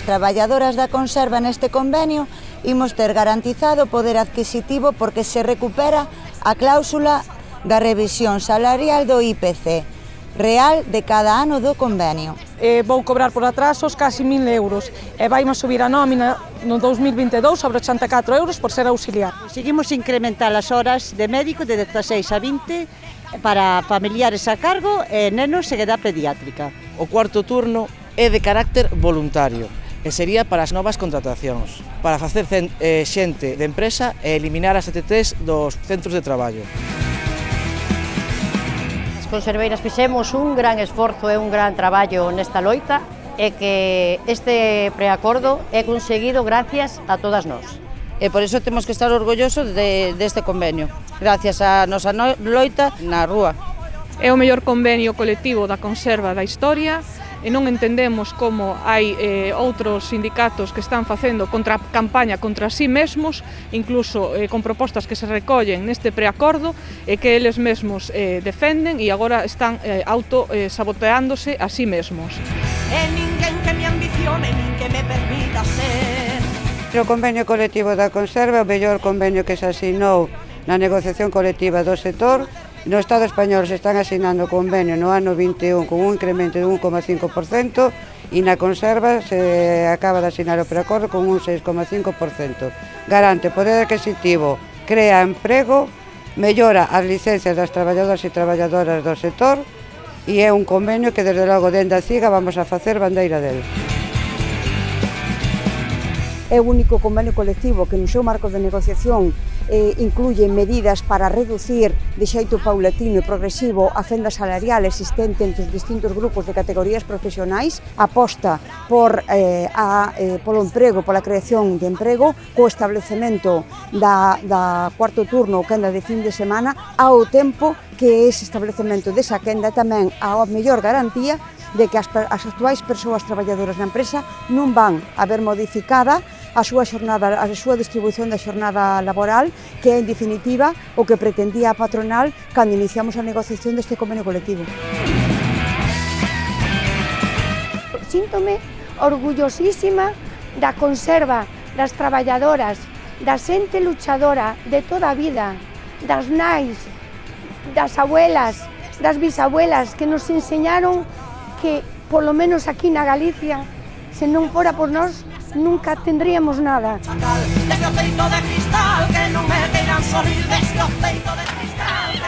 as traballadoras da conserva neste convenio imos ter garantizado o poder adquisitivo porque se recupera a cláusula da revisión salarial do IPC real de cada ano do convenio. Eh, vou cobrar por atrasos casi 1.000 euros e vaimos subir a nómina no 2022 sobre 84 euros por ser auxiliar. Seguimos incrementar as horas de médico de 16 a 20 para familiares a cargo e nenos e edad pediátrica. O cuarto turno é de carácter voluntario e sería para as novas contratacións, para facer eh, xente de empresa e eliminar as ETTs dos centros de traballo. As conserveiras fixemos un gran esforzo e un gran traballo nesta loita e que este preacordo é conseguido gracias a todas nós. E por iso temos que estar orgullosos de, deste convenio, gracias a nosa loita na rúa. É o mellor convenio colectivo da conserva da historia e non entendemos como hai eh, outros sindicatos que están facendo contra campaña contra sí mesmos, incluso eh, con propostas que se recollen neste preacordo e que eles mesmos eh, defenden e agora están eh, auto eh, saboteándose a sí mesmos. E ninguén que me ambicione, nin que me permita ser. O convenio colectivo da conserva, é o mellor convenio que se asinou na negociación colectiva do sector, No Estado español se están asinando convenio no ano 21 con un incremento de 1,5% e na conserva se acaba de asinar o preacordo con un 6,5%. Garante poder adquisitivo, crea emprego, mellora as licencias das traballadoras e traballadoras do sector e é un convenio que desde logo dende a CIGA vamos a facer bandeira dele. É o único convenio colectivo que no seu marco de negociación eh, incluye medidas para reducir de xeito paulatino e progresivo a fenda salarial existente entre os distintos grupos de categorías profesionais, aposta por, eh, a, eh, polo emprego, pola creación de emprego, co establecemento da, da cuarto turno ou quenda de fin de semana, ao tempo que ese establecemento desa quenda tamén a mellor garantía de que as, as actuais persoas traballadoras na empresa non van a ver modificada a súa xornada, a súa distribución da xornada laboral, que é en definitiva o que pretendía a patronal cando iniciamos a negociación deste convenio colectivo. Síntome orgullosísima da conserva das traballadoras, da xente luchadora de toda a vida, das nais, das abuelas, das bisabuelas que nos enseñaron que, polo menos aquí na Galicia, Se non fora por nós, nunca tendríamos nada. Chacal, teño peito de cristal, que non me queiran sorrir desde o peito de cristal.